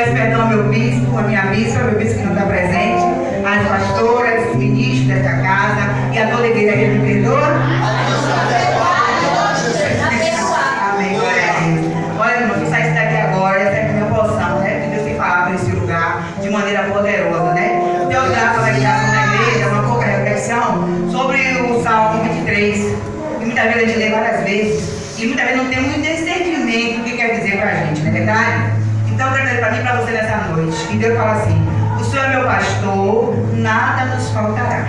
Peço perdão ao meu bispo, a minha bispa, meu bispo que não está presente, as pastoras, os ministros desta casa e a toda a igreja que me perdoa. Amém, glória a Deus. Olha, irmão, saísse daqui agora, essa é a minha porção, né? Que Deus tem falado nesse lugar de maneira poderosa, né? Deus dá para a ligação da igreja, uma pouca reflexão sobre o Salmo 23, que muitas gente lê várias vezes, e muitas vezes não tem muito discernimento do que quer dizer para a gente, não é verdade? Então eu para mim e para você nessa noite. E Deus fala assim, o Senhor é meu pastor, nada nos faltará.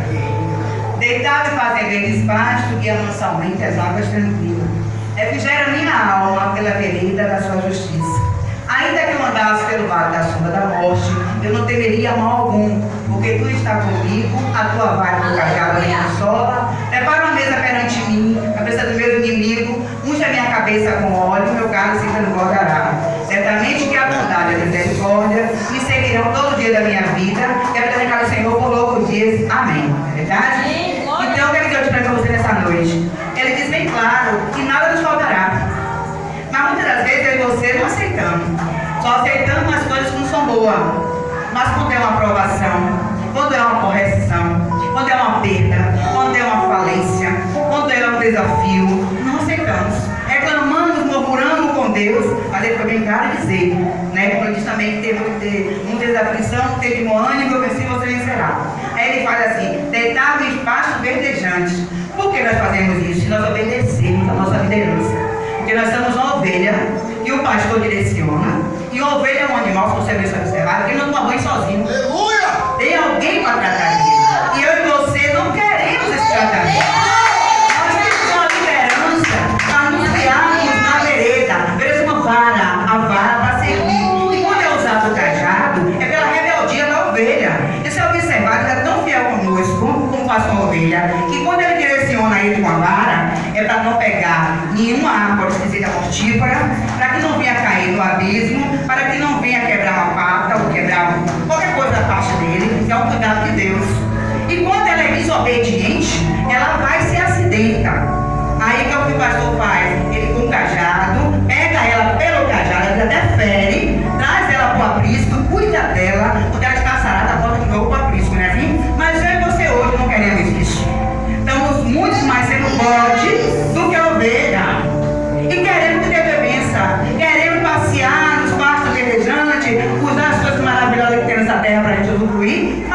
Deitado e fazer verdes pasto, guia mansamente as águas tranquilas. Refrigera minha alma pela vereda da sua justiça. Ainda que eu andasse pelo vale da sombra da morte, eu não temeria mal algum, porque tu está comigo, a tua vara e o cajado me consola. Prepara uma mesa perante mim, a presença do meu inimigo, unge a minha cabeça com óleo, meu cálice transbordará. Só aceitamos as coisas que não são boas. Mas quando é uma aprovação, quando é uma correção, quando é uma perda, quando é uma falência, quando é um desafio, não aceitamos. Reclamamos, murmuramos com Deus, mas ele foi bem claro dizer, né? Como diz também que teve ter muitas aflição, teve bom ânimo, eu venci, você vencerá. Aí ele faz assim, deitado em espaço verdejante. Por que nós fazemos isso? Nós obedecemos a nossa liderança. Porque nós somos uma ovelha que o pastor direciona. E uma ovelha é um animal, se você ver isso observado, que não toma banho sozinho. Aleluia! Tem alguém para tratar dele. E eu e você não queremos esse tratamento. Nós temos uma liderança para nos guiarmos na vereda. Veja uma vara, a vara para servir. E quando é usado o cajado, é pela rebeldia da ovelha. E se observar, ele é tão fiel conosco, como faz com a ovelha, que quando ele direciona ele com a vara, é para não pegar nenhuma árvore que seja mortífera, no abismo, para que não venha quebrar uma pata ou quebrar qualquer coisa da parte dele, que é o cuidado de Deus. E quando ela é desobediente, ela vai se acidenta. Aí que é o que o pastor faz? Ele com o cajado, pega ela pelo cajado, ele até fere, traz ela para o aprisco, cuida dela, quando ela está sarada, volta de novo para o aprisco, não é assim? Mas eu e você hoje não queremos isso. Estamos muito mais sendo bode do que ovelha. Terra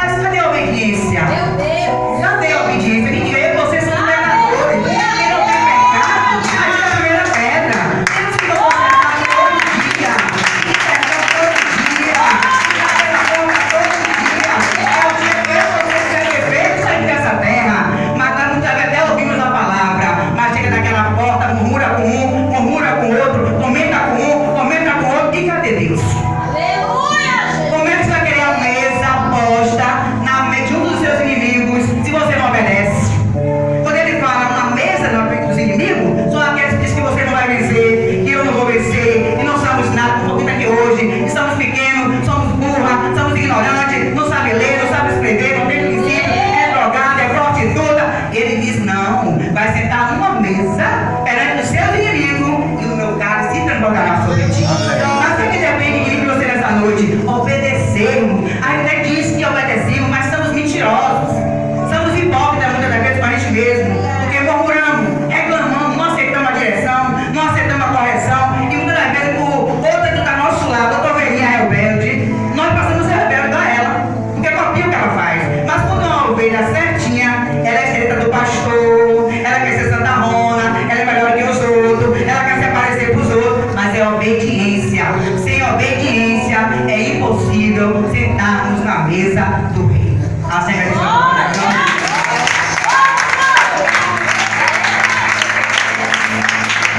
a mesa do reino. A